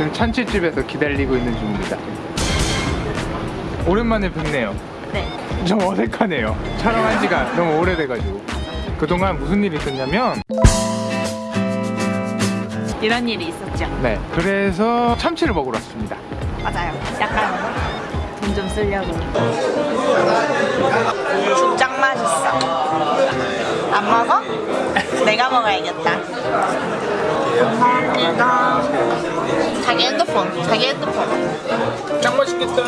지금 참치집에서 기다리고 있는 중입니다. 오랜만에 뵙네요. 네. 좀 어색하네요. 촬영한 지가 너무 오래돼가지고. 그동안 무슨 일이 있었냐면, 이런 일이 있었죠. 네. 그래서 참치를 먹으러 왔습니다. 맞아요. 약간 돈 좀 쓰려고. 죽짱 맛있어. 안 먹어? 내가 먹어야겠다. 감사합니다. 자기 핸드폰, 자기 핸드폰. 짱 맛있겠다.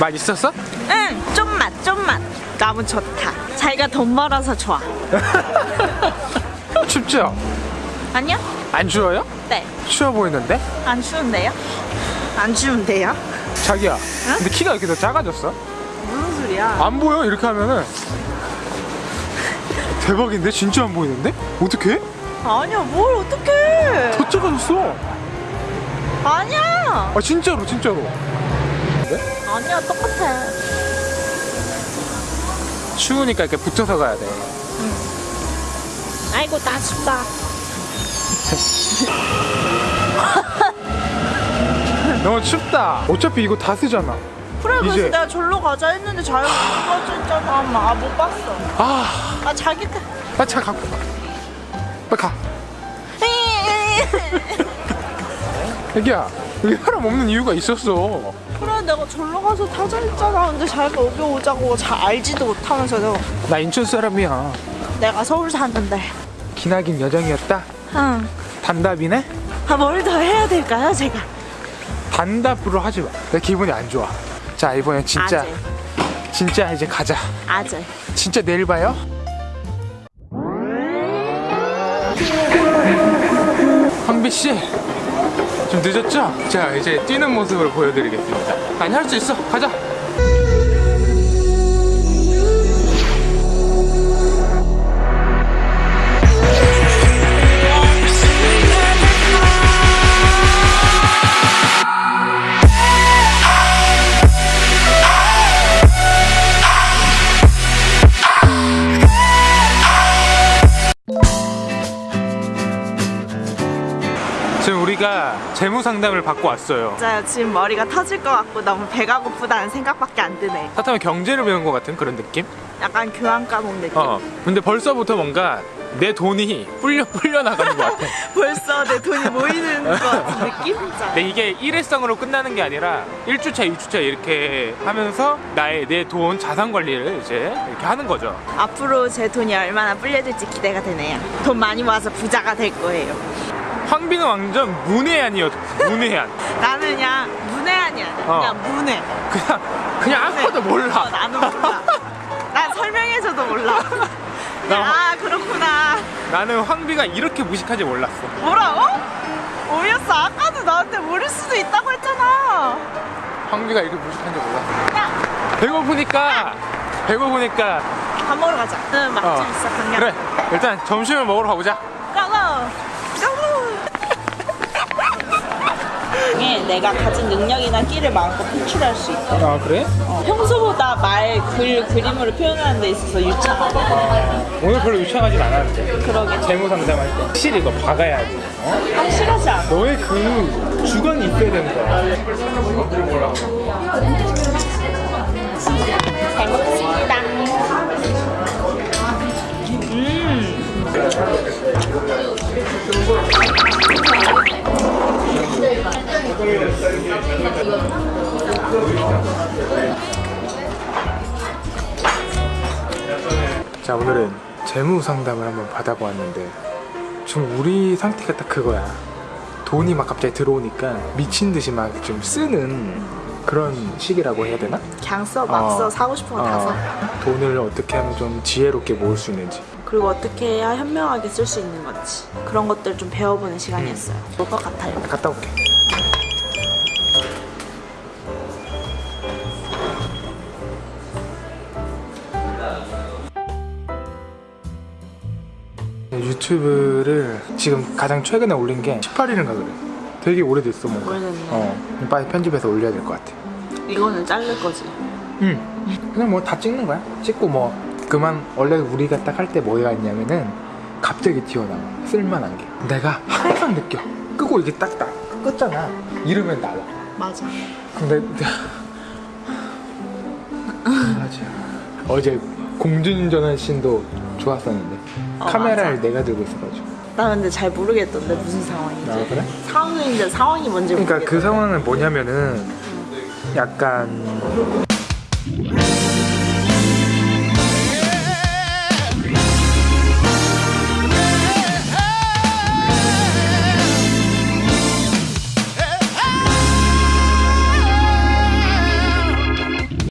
맛 있었어? 응, 좀맛, 좀맛. 너무 좋다. 자기가 돈 벌어서 좋아. 춥죠? 아니요? 안 추워요? 네. 추워 보이는데? 안 추운데요? 안 추운데요? 자기야. 근데 키가 이렇게 더 작아졌어? 무슨 소리야? 안 보여? 이렇게 하면은 대박인데? 진짜 안 보이는데? 어떡해? 아니야, 뭘 어떡해. 더 작아졌어. 아니야. 아 진짜로 진짜로. 아니야, 똑같아. 추우니까 이렇게 붙여서 가야 돼. 아이고, 나 춥다. 너무 춥다. 어차피 이거 다 쓰잖아. 그래, 그래서 이제- 내가 절로 가자 했는데 자기가 못 가자 했잖아. 아, 못 봤어. 아, 아, 자기 때. 빨리 차 갖고 가. 빨리 가. 애기야, 여기 사람 없는 이유가 있었어. 그래, 내가 절로 가서 타자 했잖아. 근데 자기가 여기 오자고 잘 알지도 못하면서 내가, 나 인천 사람이야. 내가 서울 사는데. 기나긴 여정이었다. 응. 단답이네? 아, 뭘 더 해야 될까요, 제가? 단답으로 하지 마. 내 기분이 안 좋아. 자, 이번엔 진짜, 아재. 진짜 이제 가자. 아재. 진짜 내일 봐요. 황비 씨, 좀 늦었죠? 자, 이제 뛰는 모습을 보여드리겠습니다. 아니 할 수 있어. 가자. 재무 상담을 받고 왔어요. 진짜 지금 머리가 터질 것 같고 너무 배가 고프다는 생각밖에 안 드네. 사타면 경제를 배운 것 같은 그런 느낌? 약간 교환 과목 느낌. 어. 근데 벌써부터 뭔가 내 돈이 불려 불려 나가는 것 같아. 벌써 내 돈이 모이는 것 같은 느낌? 근데 이게 일회성으로 끝나는 게 아니라 1주차, 2주차 이렇게 하면서 나의 내 돈 자산 관리를 이제 이렇게 하는 거죠. 앞으로 제 돈이 얼마나 불려질지 기대가 되네요. 돈 많이 모아서 부자가 될 거예요. 황비는 완전 문외한이었어. 문외한. 나는 그냥 문외한이야. 어. 그냥 문외. 그냥 그냥 아무것도 어, 몰라. 나는 몰라. 난 설명해줘도 몰라. 나- 아 그렇구나. 나는 황비가 이렇게 무식한지 몰랐어. 뭐라고? 오였어. 아까도 나한테 모를 수도 있다고 했잖아. 황비가 이렇게 무식한지 몰랐어. 야, 배고프니까 배고프니까 밥 먹으러 가자. 응, 맛집 어. 있어. 그냥. 그래 일단 점심을 먹으러 가보자. 가고. 가고. 이게 내가 가진 능력이나 끼를 마음껏 표출할 수 있대. 아 그래? 어, 평소보다 말, 글, 그림으로 표현하는 데 있어서 유창하대. 오늘 별로 유창하진 않았는데 그러게. 재무 상담할 때 확실히 이거 박아야지 어? 확실하지 않아. 너의 그 주관이 있어야 되는 거야 잘 먹겠습니다. 음. 자 오늘은 재무 상담을 한번 받아보았는데 좀 우리 상태가 딱 그거야 돈이 막 갑자기 들어오니까 미친 듯이 막 좀 쓰는 그런 시기라고 해야 되나? 그냥 써, 막 써. 어. 사고 싶은 거다 써. 돈을 어떻게 하면 좀 지혜롭게 모을 수 있는지 그리고 어떻게 해야 현명하게 쓸 수 있는 건지. 그런 것들 좀 배워보는 시간이었어요. 볼것 같아요. 갔다 올게 유튜브를 지금 가장 최근에 올린 게 18일인가 그래 되게 오래됐어 뭔가. 오래됐네. 어, 빨리 편집해서 올려야 될 것 같아. 이거는 자를 거지. 응. 그냥 뭐 다 찍는 거야. 찍고 뭐 그만 원래 우리가 딱 할 때 뭐가 있냐면은 갑자기 튀어나와 쓸만한 게 내가 항상 느껴 끄고 이게 딱딱 껐잖아 이러면 나와 맞아. 근데 어제 공중전환 씬도 좋았었는데 어, 카메라를 맞아. 내가 들고 있어가지고 나 근데 잘 모르겠던데 무슨 상황인지. 아, 그래? 상황인데 상황이 뭔지 그러니까 모르겠어. 그 상황은 뭐냐면은 약간